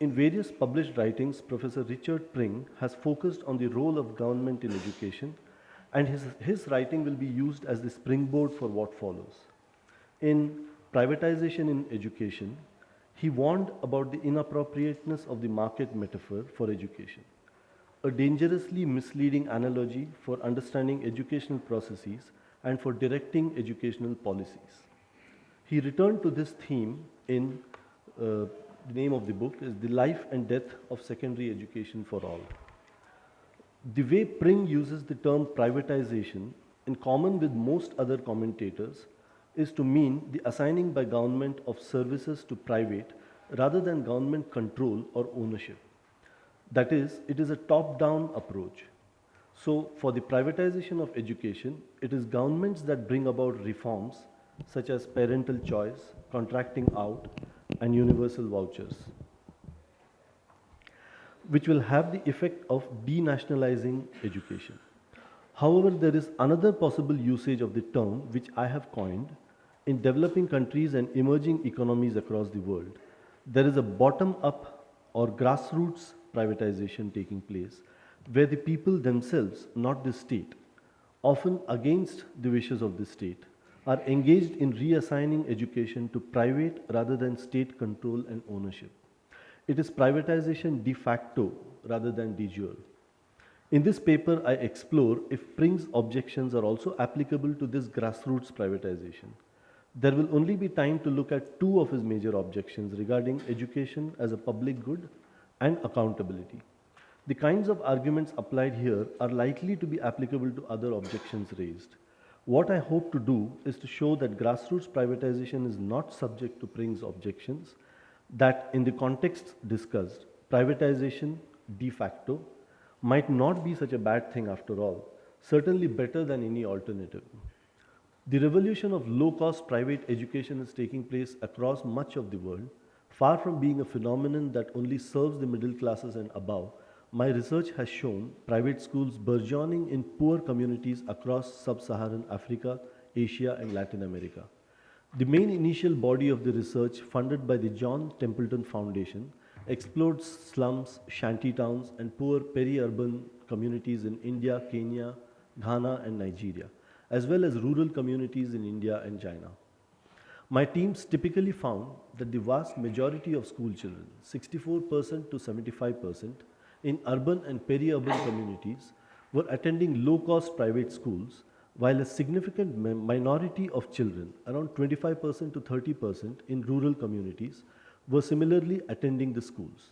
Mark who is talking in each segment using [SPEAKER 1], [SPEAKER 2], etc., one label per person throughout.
[SPEAKER 1] In various published writings, Professor Richard Pring has focused on the role of government in education and his, his writing will be used as the springboard for what follows. In Privatization in Education, he warned about the inappropriateness of the market metaphor for education, a dangerously misleading analogy for understanding educational processes and for directing educational policies. He returned to this theme in uh, the name of the book is The Life and Death of Secondary Education for All. The way Pring uses the term privatization, in common with most other commentators, is to mean the assigning by government of services to private rather than government control or ownership. That is, it is a top-down approach. So for the privatization of education, it is governments that bring about reforms such as parental choice, contracting out, and universal vouchers, which will have the effect of denationalizing education. However, there is another possible usage of the term which I have coined in developing countries and emerging economies across the world. There is a bottom-up or grassroots privatization taking place where the people themselves, not the state, often against the wishes of the state, are engaged in reassigning education to private rather than state control and ownership. It is privatization de facto rather than de jure. In this paper, I explore if Pring's objections are also applicable to this grassroots privatization. There will only be time to look at two of his major objections regarding education as a public good and accountability. The kinds of arguments applied here are likely to be applicable to other objections raised. What I hope to do is to show that grassroots privatization is not subject to Pring's objections, that in the context discussed, privatization de facto might not be such a bad thing after all, certainly better than any alternative. The revolution of low-cost private education is taking place across much of the world, far from being a phenomenon that only serves the middle classes and above, my research has shown private schools burgeoning in poor communities across sub-Saharan Africa, Asia and Latin America. The main initial body of the research funded by the John Templeton Foundation explored slums, shanty towns and poor peri-urban communities in India, Kenya, Ghana and Nigeria, as well as rural communities in India and China. My teams typically found that the vast majority of school children, 64% to 75%, in urban and peri-urban communities were attending low-cost private schools, while a significant minority of children, around 25% to 30% in rural communities, were similarly attending the schools.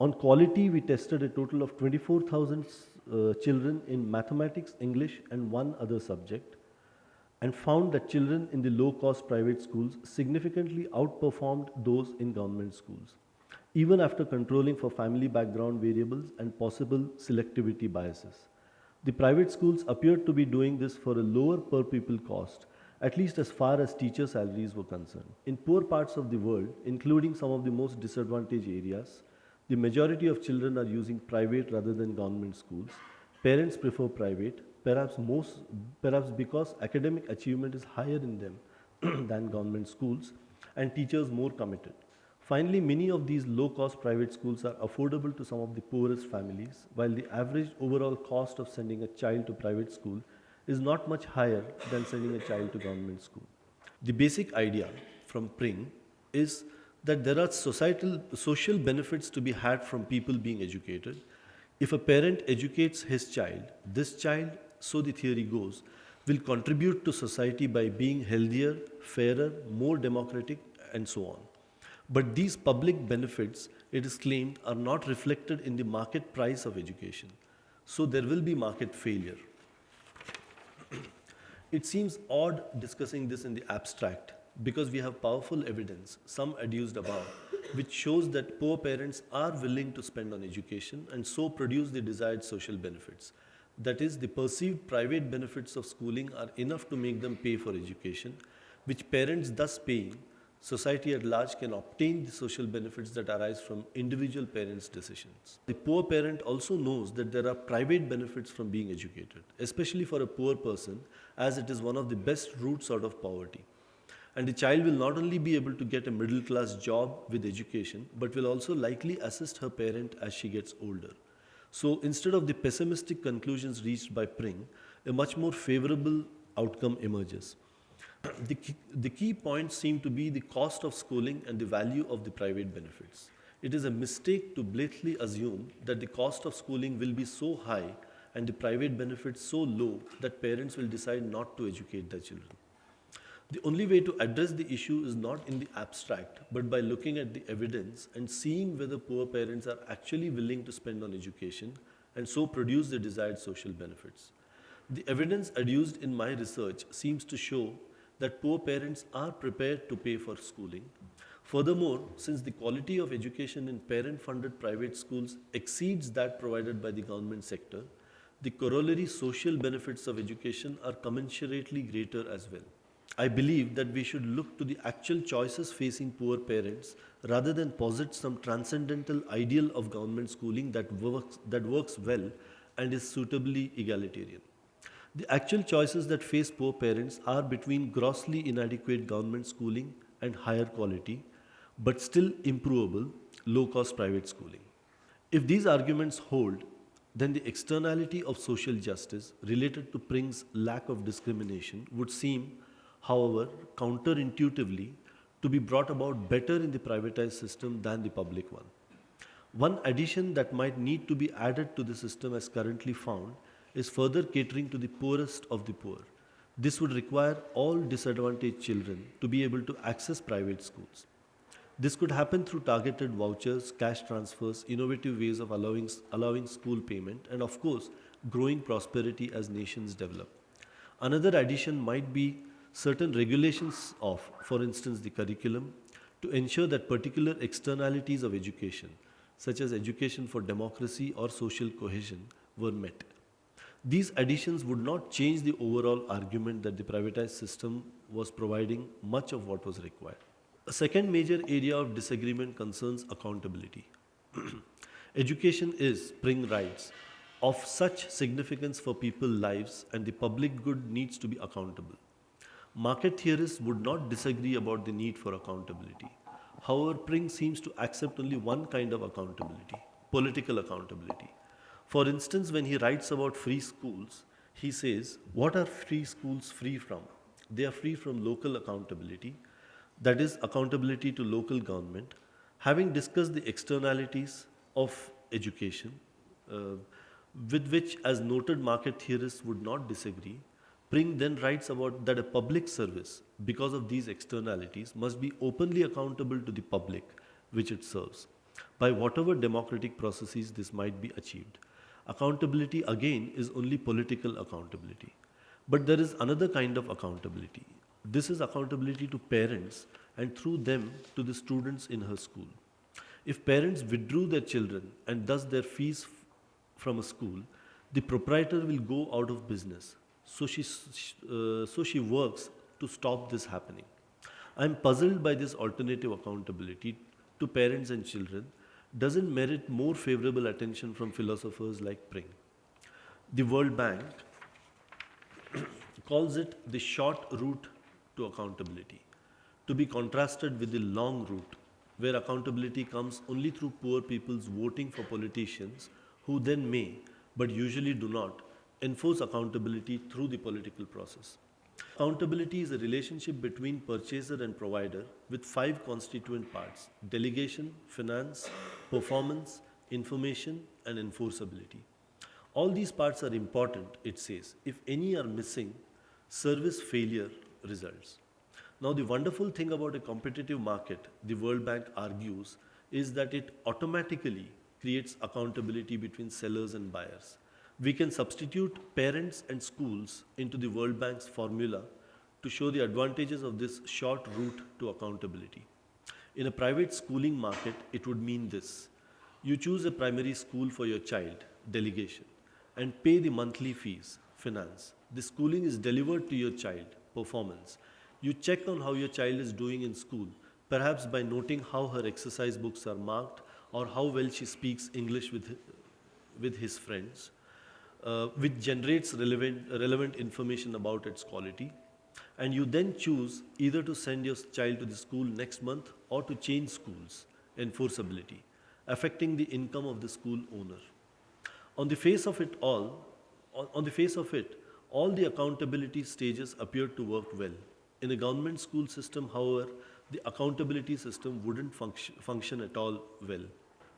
[SPEAKER 1] On quality, we tested a total of 24,000 uh, children in mathematics, English, and one other subject, and found that children in the low-cost private schools significantly outperformed those in government schools even after controlling for family background variables and possible selectivity biases. The private schools appeared to be doing this for a lower per pupil cost, at least as far as teacher salaries were concerned. In poor parts of the world, including some of the most disadvantaged areas, the majority of children are using private rather than government schools. Parents prefer private, perhaps most, perhaps because academic achievement is higher in them than government schools and teachers more committed. Finally, many of these low-cost private schools are affordable to some of the poorest families, while the average overall cost of sending a child to private school is not much higher than sending a child to government school. The basic idea from Pring is that there are societal, social benefits to be had from people being educated. If a parent educates his child, this child, so the theory goes, will contribute to society by being healthier, fairer, more democratic, and so on. But these public benefits, it is claimed, are not reflected in the market price of education. So there will be market failure. it seems odd discussing this in the abstract because we have powerful evidence, some adduced above, which shows that poor parents are willing to spend on education and so produce the desired social benefits. That is, the perceived private benefits of schooling are enough to make them pay for education, which parents thus paying society at large can obtain the social benefits that arise from individual parents' decisions. The poor parent also knows that there are private benefits from being educated, especially for a poor person, as it is one of the best routes out of poverty. And the child will not only be able to get a middle class job with education, but will also likely assist her parent as she gets older. So instead of the pessimistic conclusions reached by Pring, a much more favorable outcome emerges. The key, the key points seem to be the cost of schooling and the value of the private benefits. It is a mistake to blatantly assume that the cost of schooling will be so high and the private benefits so low that parents will decide not to educate their children. The only way to address the issue is not in the abstract, but by looking at the evidence and seeing whether poor parents are actually willing to spend on education and so produce the desired social benefits. The evidence adduced in my research seems to show that poor parents are prepared to pay for schooling. Furthermore, since the quality of education in parent funded private schools exceeds that provided by the government sector, the corollary social benefits of education are commensurately greater as well. I believe that we should look to the actual choices facing poor parents rather than posit some transcendental ideal of government schooling that works, that works well and is suitably egalitarian. The actual choices that face poor parents are between grossly inadequate government schooling and higher quality, but still improvable, low cost private schooling. If these arguments hold, then the externality of social justice related to Pring's lack of discrimination would seem however, counterintuitively, to be brought about better in the privatized system than the public one. One addition that might need to be added to the system as currently found is further catering to the poorest of the poor. This would require all disadvantaged children to be able to access private schools. This could happen through targeted vouchers, cash transfers, innovative ways of allowing, allowing school payment, and of course, growing prosperity as nations develop. Another addition might be certain regulations of, for instance, the curriculum, to ensure that particular externalities of education, such as education for democracy or social cohesion, were met. These additions would not change the overall argument that the privatized system was providing much of what was required. A second major area of disagreement concerns accountability. Education is, Pring writes, of such significance for people's lives and the public good needs to be accountable. Market theorists would not disagree about the need for accountability. However, Pring seems to accept only one kind of accountability, political accountability. For instance, when he writes about free schools, he says, what are free schools free from? They are free from local accountability, that is accountability to local government. Having discussed the externalities of education, uh, with which as noted market theorists would not disagree, Pring then writes about that a public service, because of these externalities, must be openly accountable to the public which it serves, by whatever democratic processes this might be achieved. Accountability again is only political accountability. But there is another kind of accountability. This is accountability to parents and through them to the students in her school. If parents withdrew their children and thus their fees from a school, the proprietor will go out of business so she, uh, so she works to stop this happening. I'm puzzled by this alternative accountability to parents and children doesn't merit more favorable attention from philosophers like Pring. The World Bank calls it the short route to accountability, to be contrasted with the long route, where accountability comes only through poor people's voting for politicians who then may, but usually do not, enforce accountability through the political process. Accountability is a relationship between purchaser and provider with five constituent parts delegation, finance, performance, information, and enforceability. All these parts are important, it says. If any are missing, service failure results. Now, the wonderful thing about a competitive market, the World Bank argues, is that it automatically creates accountability between sellers and buyers we can substitute parents and schools into the World Bank's formula to show the advantages of this short route to accountability. In a private schooling market, it would mean this. You choose a primary school for your child, delegation, and pay the monthly fees, finance. The schooling is delivered to your child, performance. You check on how your child is doing in school, perhaps by noting how her exercise books are marked or how well she speaks English with, with his friends uh, which generates relevant, relevant information about its quality. and you then choose either to send your child to the school next month or to change schools, enforceability, affecting the income of the school owner. On the face of it all, on, the face of it, all the accountability stages appear to work well. In a government school system, however, the accountability system wouldn't function, function at all well.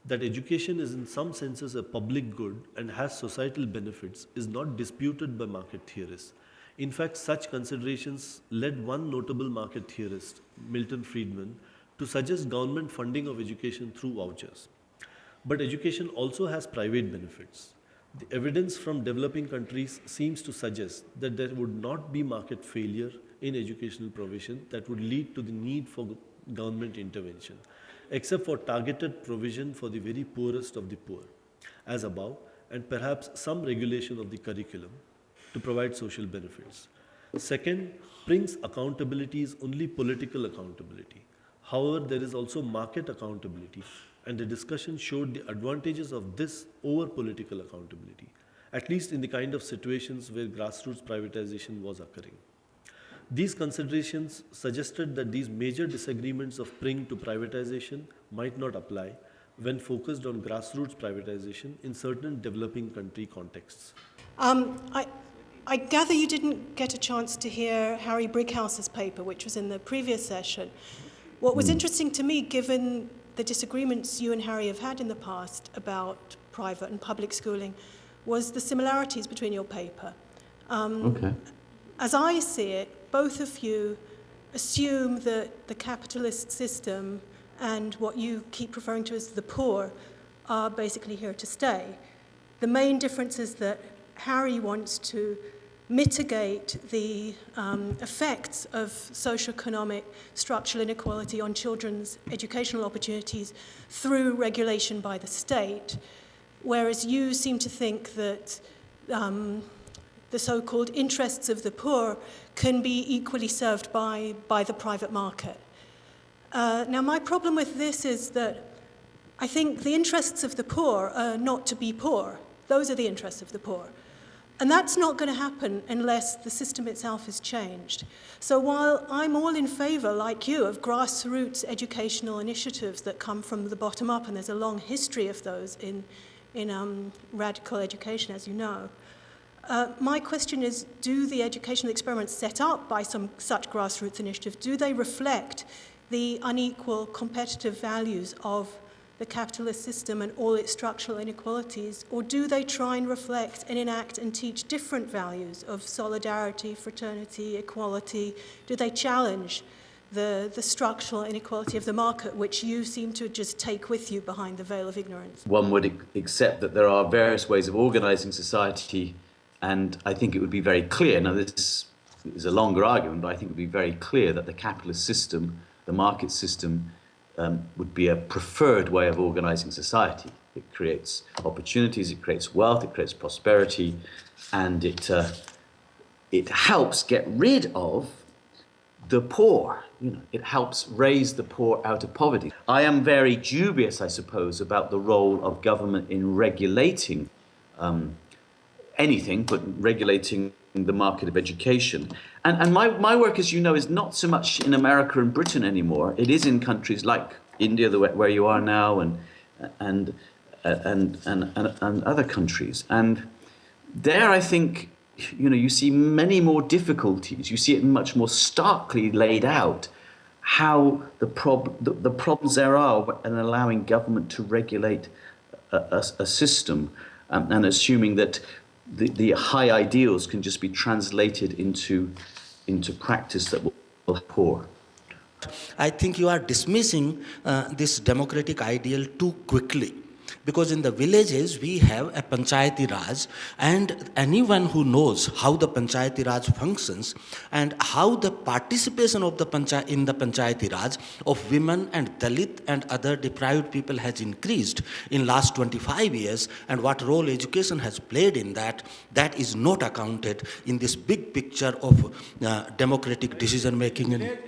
[SPEAKER 1] That education is in some senses a public good and has societal benefits is not disputed by market theorists. In fact, such considerations led one notable market theorist, Milton Friedman, to suggest government funding of education through vouchers. But education also has private benefits. The evidence from developing countries seems to suggest that there would not be market failure in educational provision that would lead to the need for government intervention, except for targeted provision for the very poorest of the poor, as above, and perhaps some regulation of the curriculum to provide social benefits. Second, Pring's accountability is only political accountability. However, there is also market accountability, and the discussion showed the advantages of this over political accountability, at least in the kind of situations where grassroots privatization was occurring. These considerations suggested that these major disagreements of Pring to privatization might not apply when focused on grassroots privatization in certain developing country contexts.
[SPEAKER 2] Um, I, I gather you didn't get a chance to hear Harry Brighouse's paper, which was in the previous session. What was interesting to me, given the disagreements you and Harry have had in the past about private and public schooling, was the similarities between your paper. Um,
[SPEAKER 3] Okay.
[SPEAKER 2] As I see it, both of you assume that the capitalist system and what you keep referring to as the poor are basically here to stay. The main difference is that Harry wants to mitigate the um, effects of socioeconomic structural inequality on children's educational opportunities through regulation by the state, whereas you seem to think that um, the so-called interests of the poor can be equally served by, by the private market. Uh, now, my problem with this is that I think the interests of the poor are not to be poor. Those are the interests of the poor. And that's not going to happen unless the system itself is changed. So while I'm all in favor, like you, of grassroots educational initiatives that come from the bottom up, and there's a long history of those in, in um, radical education, as you know, uh, my question is, do the educational experiments set up by some such grassroots initiative, do they reflect the unequal competitive values of the capitalist system and all its structural inequalities, or do they try and reflect and enact and teach different values of solidarity, fraternity, equality? Do they challenge the, the structural inequality of the market, which you seem to just take with you behind the veil of ignorance?
[SPEAKER 3] One would accept that there are various ways of organizing society, and I think it would be very clear. Now, this is a longer argument, but I think it would be very clear that the capitalist system, the market system, um, would be a preferred way of organizing society. It creates opportunities, it creates wealth, it creates prosperity, and it, uh, it helps get rid of the poor. You know, it helps raise the poor out of poverty. I am very dubious, I suppose, about the role of government in regulating um, anything, but regulating the market of education. And, and my, my work, as you know, is not so much in America and Britain anymore. It is in countries like India, the, where you are now, and, and, and, and, and, and other countries. And there, I think, you know, you see many more difficulties. You see it much more starkly laid out how the, prob- the, the problems there are in allowing government to regulate a, a, a system um, and assuming that the, the high ideals can just be translated into, into practice that will will poor.
[SPEAKER 4] I think you are dismissing uh, this democratic ideal too quickly. Because in the villages, we have a Panchayati Raj, and anyone who knows how the Panchayati Raj functions and how the participation of the in the Panchayati Raj of women and Dalit and other deprived people has increased in last 25 years, and what role education has played in that, that is not accounted in this big picture of uh, democratic decision making. in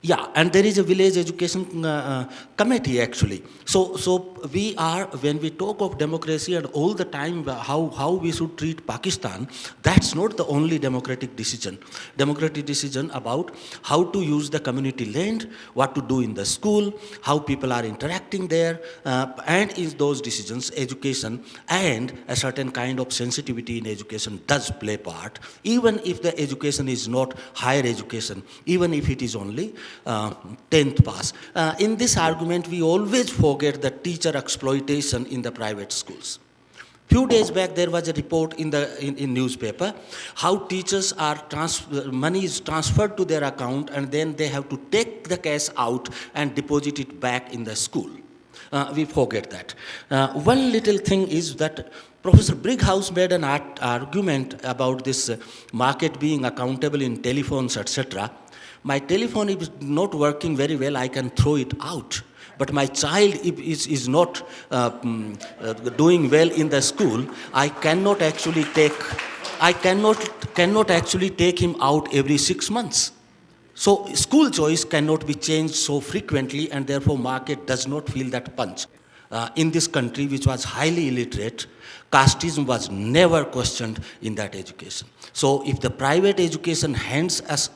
[SPEAKER 4] Yeah, and there is a village education uh, uh, committee actually. So, so we are when we talk of democracy and all the time uh, how how we should treat Pakistan. That's not the only democratic decision. Democratic decision about how to use the community land, what to do in the school, how people are interacting there, uh, and in those decisions, education and a certain kind of sensitivity in education does play part. Even if the education is not higher education, even if it is only 10th pass. Uh, in this argument, we always forget the teacher exploitation in the private schools. Few days back, there was a report in the in, in newspaper how teachers are trans- money is transferred to their account and then they have to take the cash out and deposit it back in the school. Uh, we forget that. Uh, one little thing is that Professor Brighouse made an argument about this uh, market being accountable in telephones, etc. My telephone is not working very well, I can throw it out. But my child is, is not uh, mm, uh, doing well in the school, I cannot actually take, I cannot, cannot actually take him out every six months. So school choice cannot be changed so frequently and therefore market does not feel that punch. Uh, in this country which was highly illiterate, casteism was never questioned in that education. So if the private education hands us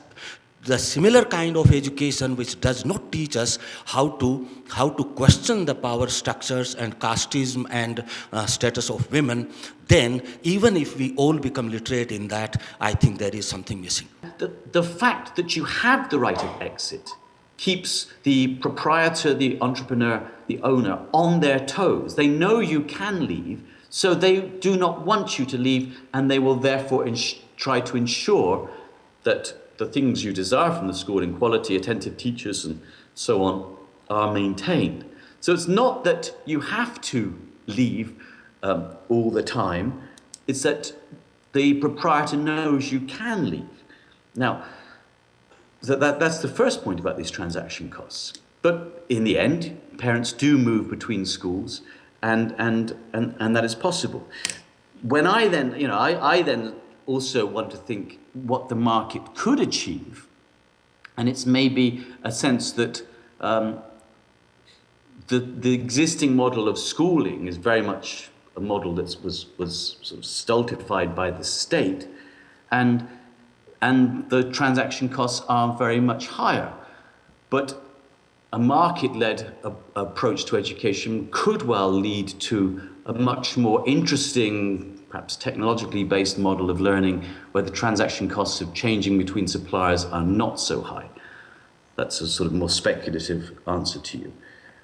[SPEAKER 4] the similar kind of education which does not teach us how to, how to question the power structures and casteism and uh, status of women, then even if we all become literate in that, I think there is something missing.
[SPEAKER 3] The, the fact that you have the right of exit keeps the proprietor, the entrepreneur, the owner on their toes. They know you can leave, so they do not want you to leave, and they will therefore try to ensure that the things you desire from the school in quality, attentive teachers, and so on are maintained. So it's not that you have to leave um, all the time, it's that the proprietor knows you can leave. Now, that, that, that's the first point about these transaction costs. But in the end, parents do move between schools, and, and, and, and that is possible. When I then, you know, I, I then also want to think what the market could achieve. And it's maybe a sense that um, the, the existing model of schooling is very much a model that was, was sort of stultified by the state. And, and the transaction costs are very much higher. But a market-led approach to education could well lead to a much more interesting perhaps technologically based model of learning where the transaction costs of changing between suppliers are not so high. That's a sort of more speculative answer to you.